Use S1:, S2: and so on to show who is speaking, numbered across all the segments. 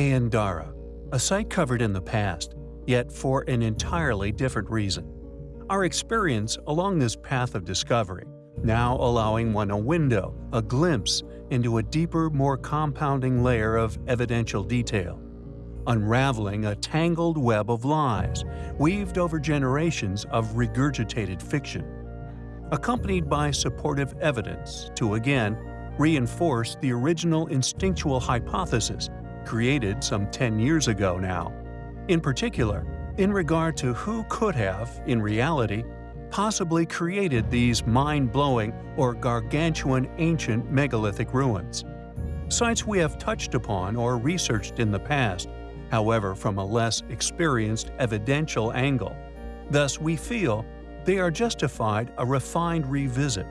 S1: Ain Dara, a site covered in the past, yet for an entirely different reason. Our experience along this path of discovery, now allowing one a window, a glimpse into a deeper, more compounding layer of evidential detail, unraveling a tangled web of lies weaved over generations of regurgitated fiction, accompanied by supportive evidence to again reinforce the original instinctual hypothesis created some 10 years ago now. In particular, in regard to who could have, in reality, possibly created these mind-blowing or gargantuan ancient megalithic ruins. Sites we have touched upon or researched in the past, however from a less experienced evidential angle. Thus we feel they are justified a refined revisit.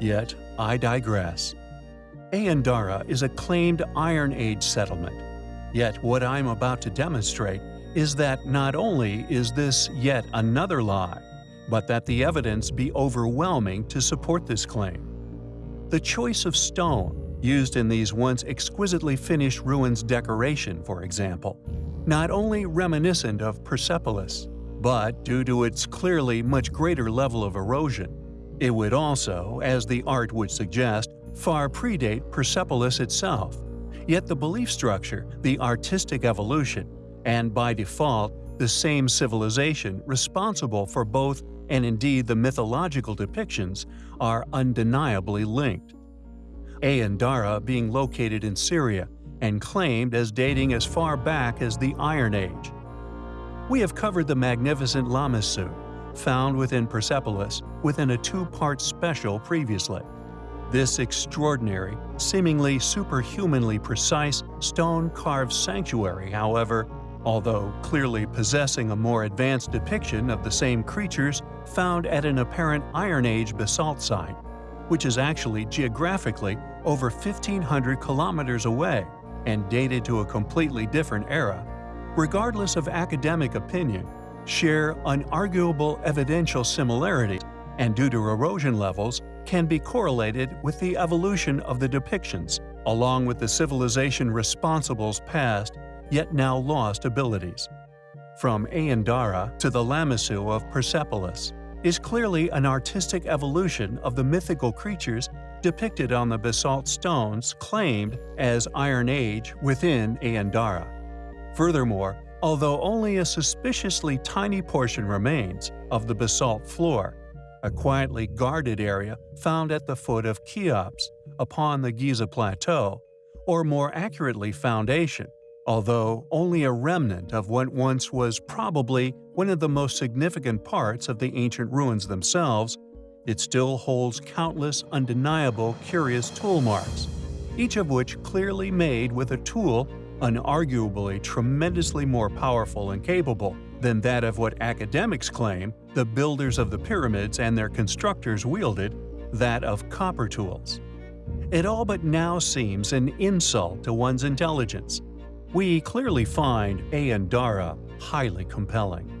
S1: Yet I digress. Ain Dara is a claimed Iron Age settlement. Yet what I'm about to demonstrate is that not only is this yet another lie, but that the evidence be overwhelming to support this claim. The choice of stone used in these once exquisitely finished ruins decoration, for example, not only reminiscent of Persepolis, but due to its clearly much greater level of erosion, it would also, as the art would suggest, far predate Persepolis itself. Yet the belief structure, the artistic evolution, and by default, the same civilization responsible for both and indeed the mythological depictions are undeniably linked. Ain Dara being located in Syria and claimed as dating as far back as the Iron Age. We have covered the magnificent Lamassu, found within Persepolis within a two-part special previously. This extraordinary, seemingly superhumanly precise stone-carved sanctuary, however, although clearly possessing a more advanced depiction of the same creatures found at an apparent Iron Age basalt site, which is actually geographically over 1,500 kilometers away and dated to a completely different era, regardless of academic opinion, share unarguable evidential similarities and due to erosion levels can be correlated with the evolution of the depictions, along with the civilization responsible's past yet now lost abilities. From Ain Dara to the Lamassu of Persepolis is clearly an artistic evolution of the mythical creatures depicted on the basalt stones claimed as Iron Age within Ain Dara. Furthermore, although only a suspiciously tiny portion remains of the basalt floor, a quietly guarded area found at the foot of Cheops upon the Giza Plateau, or more accurately foundation, although only a remnant of what once was probably one of the most significant parts of the ancient ruins themselves, it still holds countless undeniable curious tool marks, each of which clearly made with a tool unarguably tremendously more powerful and capable than that of what academics claim the builders of the pyramids and their constructors wielded, that of copper tools. It all but now seems an insult to one's intelligence, we clearly find Ain Dara highly compelling.